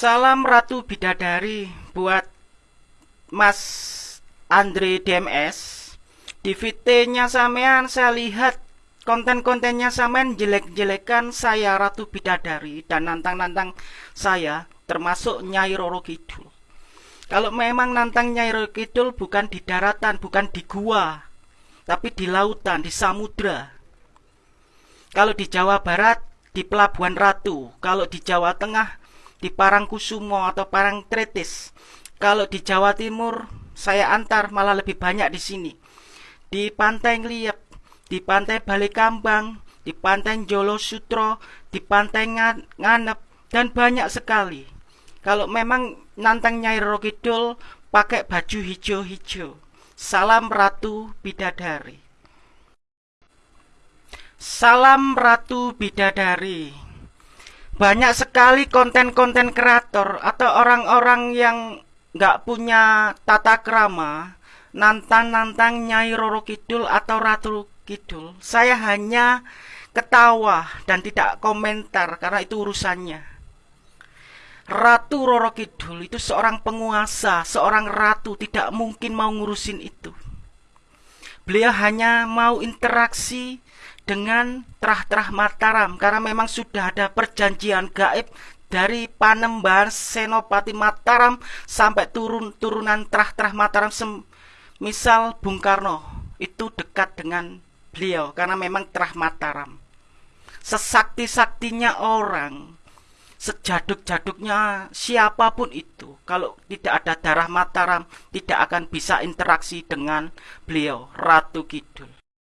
Salam Ratu Bidadari buat Mas Andre DMS. Di VT-nya sampean saya lihat konten-kontennya sampean jelek-jelekan saya Ratu Bidadari dan nantang-nantang saya termasuk Nyai Roro Kidul. Kalau memang nantang Nyai Roro Kidul bukan di daratan, bukan di gua, tapi di lautan, di samudra. Kalau di Jawa Barat, di Pelabuhan Ratu. Kalau di Jawa Tengah, di Parangkusumo atau Parangtritis. Kalau di Jawa Timur saya antar malah lebih banyak di sini. Di Pantai Ngliep, di Pantai Balikambang, di Pantai Jolo Sutro, di Pantai Nganep dan banyak sekali. Kalau memang nantang Nyai Rokidul pakai baju hijau-hijau. Salam Ratu Bidadari. Salam Ratu Bidadari banyak sekali konten-konten kreator atau orang-orang yang nggak punya tata krama nantang-nantang Nyai Roro Kidul atau Ratu Kidul saya hanya ketawa dan tidak komentar karena itu urusannya Ratu Roro Kidul itu seorang penguasa, seorang ratu tidak mungkin mau ngurusin itu. Beliau hanya mau interaksi dengan terah-terah Mataram karena memang sudah ada perjanjian gaib dari Panembahan Senopati Mataram sampai turun turunan terah-terah Mataram misal Bung Karno itu dekat dengan beliau karena memang terah Mataram. Sesakti-saktinya orang sejaduk-jaduknya siapa pun itu kalau tidak ada darah Mataram tidak akan bisa interaksi dengan beliau Ratu Kidul